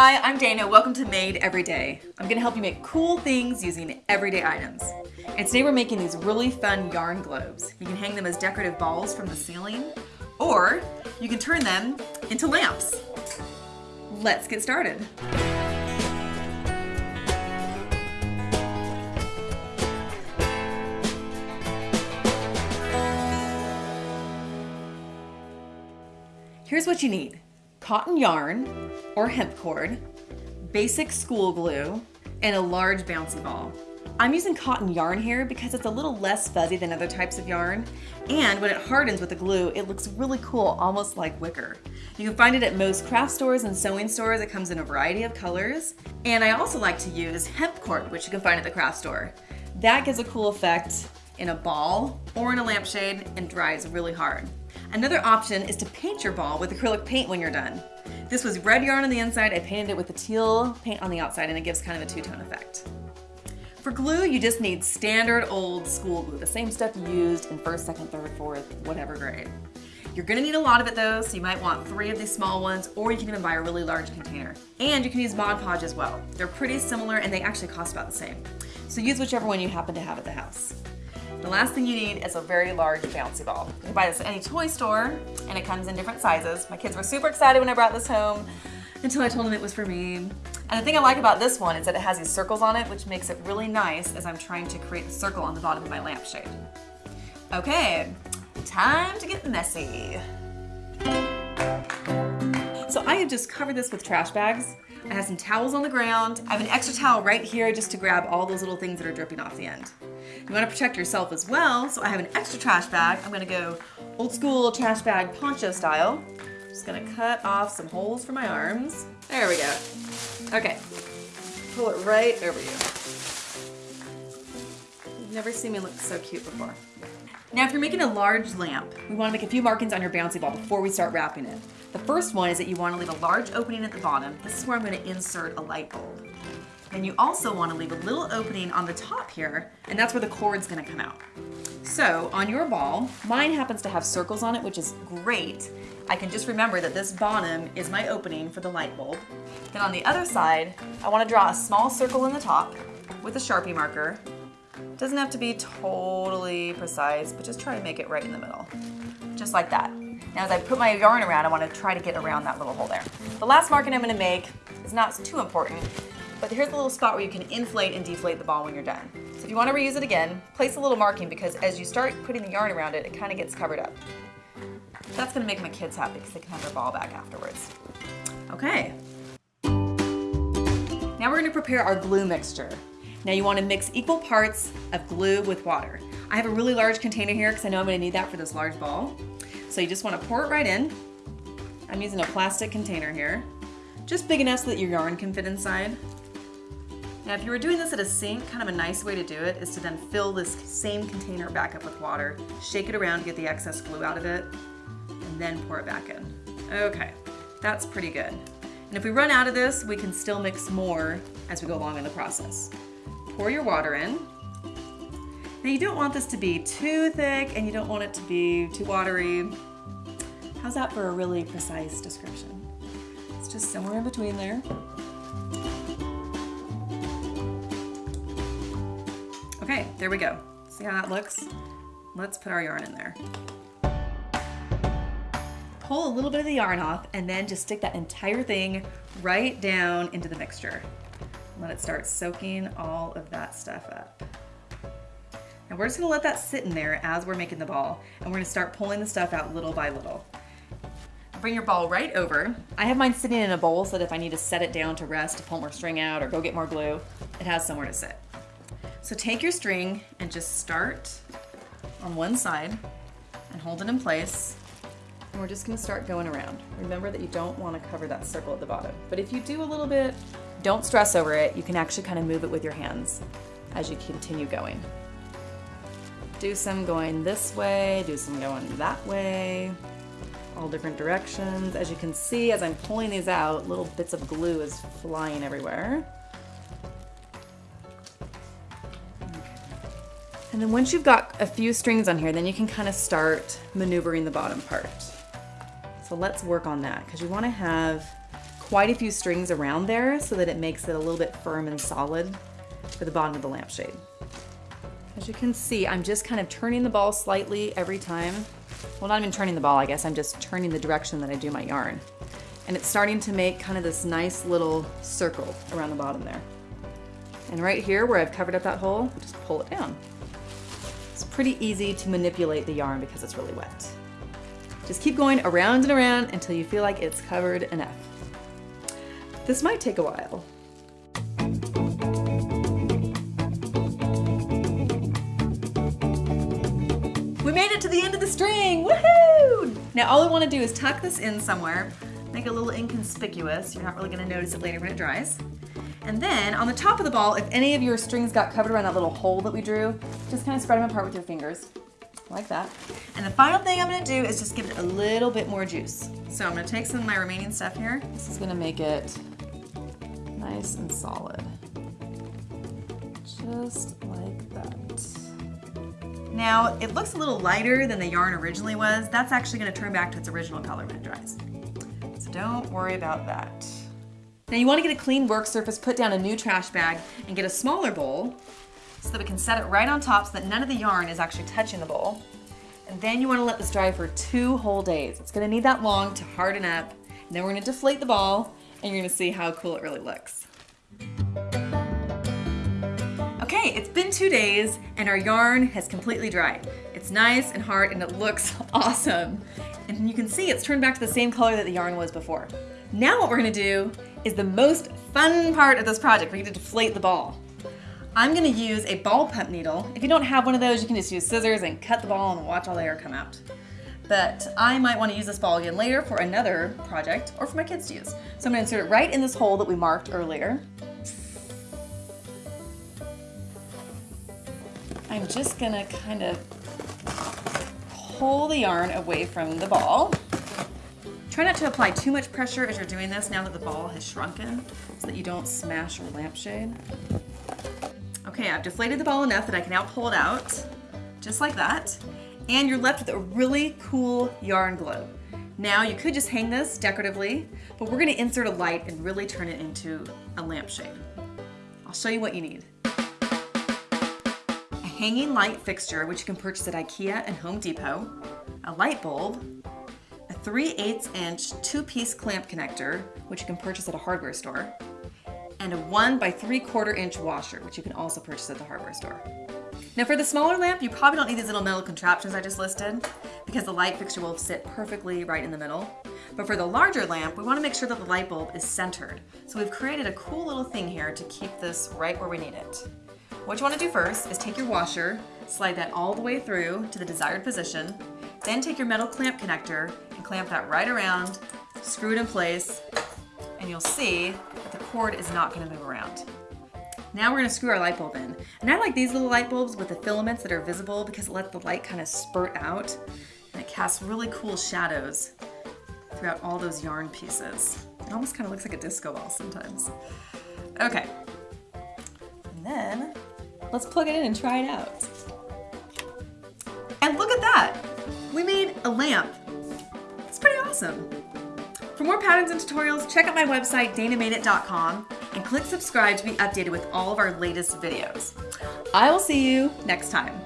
Hi, I'm Dana. Welcome to Made Every Day. I'm gonna help you make cool things using everyday items. And today we're making these really fun yarn globes. You can hang them as decorative balls from the ceiling, or you can turn them into lamps. Let's get started. Here's what you need. Cotton yarn or hemp cord, basic school glue, and a large bouncy ball. I'm using cotton yarn here because it's a little less fuzzy than other types of yarn, and when it hardens with the glue, it looks really cool, almost like wicker. You can find it at most craft stores and sewing stores. It comes in a variety of colors. And I also like to use hemp cord, which you can find at the craft store. That gives a cool effect in a ball or in a lampshade and dries really hard. Another option is to paint your ball with acrylic paint when you're done. This was red yarn on the inside, I painted it with the teal paint on the outside and it gives kind of a two-tone effect. For glue, you just need standard old school glue, the same stuff you used in first, second, third, fourth, whatever grade. You're gonna need a lot of it though, so you might want three of these small ones, or you can even buy a really large container. And you can use Mod Podge as well. They're pretty similar and they actually cost about the same. So use whichever one you happen to have at the house. The last thing you need is a very large bouncy ball. You can buy this at any toy store and it comes in different sizes. My kids were super excited when I brought this home until I told them it was for me. And the thing I like about this one is that it has these circles on it, which makes it really nice as I'm trying to create the circle on the bottom of my lampshade. Okay, time to get messy. So I have just covered this with trash bags. I have some towels on the ground. I have an extra towel right here just to grab all those little things that are dripping off the end. You want to protect yourself as well, so I have an extra trash bag. I'm going to go old school trash bag poncho style. Just going to cut off some holes for my arms. There we go. Okay, pull it right over you. You've never seen me look so cute before. Now if you're making a large lamp, we want to make a few markings on your bouncy ball before we start wrapping it. The first one is that you want to leave a large opening at the bottom. This is where I'm going to insert a light bulb. And you also want to leave a little opening on the top here, and that's where the cord's going to come out. So on your ball, mine happens to have circles on it, which is great. I can just remember that this bottom is my opening for the light bulb. Then on the other side, I want to draw a small circle in the top with a Sharpie marker. Doesn't have to be totally precise, but just try to make it right in the middle. Just like that. Now as I put my yarn around, I want to try to get around that little hole there. The last marking I'm going to make is not too important, but here's a little spot where you can inflate and deflate the ball when you're done. So if you want to reuse it again, place a little marking because as you start putting the yarn around it, it kind of gets covered up. That's going to make my kids happy because they can have their ball back afterwards. Okay. Now we're going to prepare our glue mixture. Now you want to mix equal parts of glue with water. I have a really large container here because I know I'm going to need that for this large ball. So you just want to pour it right in. I'm using a plastic container here. Just big enough so that your yarn can fit inside. Now if you were doing this at a sink, kind of a nice way to do it is to then fill this same container back up with water, shake it around to get the excess glue out of it, and then pour it back in. Okay, that's pretty good. And if we run out of this, we can still mix more as we go along in the process. Pour your water in. Now you don't want this to be too thick and you don't want it to be too watery. How's that for a really precise description? It's just somewhere in between there. Okay, there we go. See how that looks? Let's put our yarn in there. Pull a little bit of the yarn off and then just stick that entire thing right down into the mixture. Let it start soaking all of that stuff up. Now we're just gonna let that sit in there as we're making the ball and we're gonna start pulling the stuff out little by little. Bring your ball right over. I have mine sitting in a bowl so that if I need to set it down to rest, to pull more string out or go get more glue, it has somewhere to sit. So take your string and just start on one side and hold it in place. And we're just gonna start going around. Remember that you don't wanna cover that circle at the bottom. But if you do a little bit, don't stress over it. You can actually kind of move it with your hands as you continue going. Do some going this way, do some going that way, all different directions. As you can see, as I'm pulling these out, little bits of glue is flying everywhere. And then once you've got a few strings on here, then you can kind of start maneuvering the bottom part. So let's work on that because you want to have quite a few strings around there so that it makes it a little bit firm and solid for the bottom of the lampshade. As you can see, I'm just kind of turning the ball slightly every time. Well, not even turning the ball, I guess. I'm just turning the direction that I do my yarn. And it's starting to make kind of this nice little circle around the bottom there. And right here where I've covered up that hole, just pull it down. It's pretty easy to manipulate the yarn because it's really wet. Just keep going around and around until you feel like it's covered enough. This might take a while. We made it to the end of the string, woohoo! Now all I wanna do is tuck this in somewhere, make it a little inconspicuous. You're not really gonna notice it later when it dries. And then on the top of the ball, if any of your strings got covered around that little hole that we drew, just kind of spread them apart with your fingers, like that. And the final thing I'm gonna do is just give it a little bit more juice. So I'm gonna take some of my remaining stuff here. This is gonna make it nice and solid. Just like that. Now, it looks a little lighter than the yarn originally was. That's actually gonna turn back to its original color when it dries. So don't worry about that. Now you wanna get a clean work surface, put down a new trash bag, and get a smaller bowl so that we can set it right on top so that none of the yarn is actually touching the bowl. And then you wanna let this dry for two whole days. It's gonna need that long to harden up. And then we're gonna deflate the ball, and you're gonna see how cool it really looks. Okay, it's been two days and our yarn has completely dried. It's nice and hard and it looks awesome. And you can see it's turned back to the same color that the yarn was before. Now what we're gonna do is the most fun part of this project. We're gonna deflate the ball. I'm gonna use a ball pump needle. If you don't have one of those, you can just use scissors and cut the ball and watch all the air come out. But I might wanna use this ball again later for another project or for my kids to use. So I'm gonna insert it right in this hole that we marked earlier. I'm just gonna kind of pull the yarn away from the ball. Try not to apply too much pressure as you're doing this now that the ball has shrunken so that you don't smash your lampshade. Okay, I've deflated the ball enough that I can now pull it out, just like that. And you're left with a really cool yarn globe. Now you could just hang this decoratively, but we're gonna insert a light and really turn it into a lampshade. I'll show you what you need A hanging light fixture, which you can purchase at IKEA and Home Depot, a light bulb, 3 8 inch two-piece clamp connector, which you can purchase at a hardware store, and a 1 by 3 quarter inch washer, which you can also purchase at the hardware store. Now for the smaller lamp, you probably don't need these little metal contraptions I just listed because the light fixture will sit perfectly right in the middle. But for the larger lamp, we wanna make sure that the light bulb is centered. So we've created a cool little thing here to keep this right where we need it. What you wanna do first is take your washer, slide that all the way through to the desired position, then take your metal clamp connector clamp that right around, screw it in place, and you'll see that the cord is not gonna move around. Now we're gonna screw our light bulb in. And I like these little light bulbs with the filaments that are visible because it lets the light kind of spurt out and it casts really cool shadows throughout all those yarn pieces. It almost kind of looks like a disco ball sometimes. Okay. And then Let's plug it in and try it out. And look at that! We made a lamp. Awesome. For more patterns and tutorials, check out my website, danamadeit.com, and click subscribe to be updated with all of our latest videos. I will see you next time.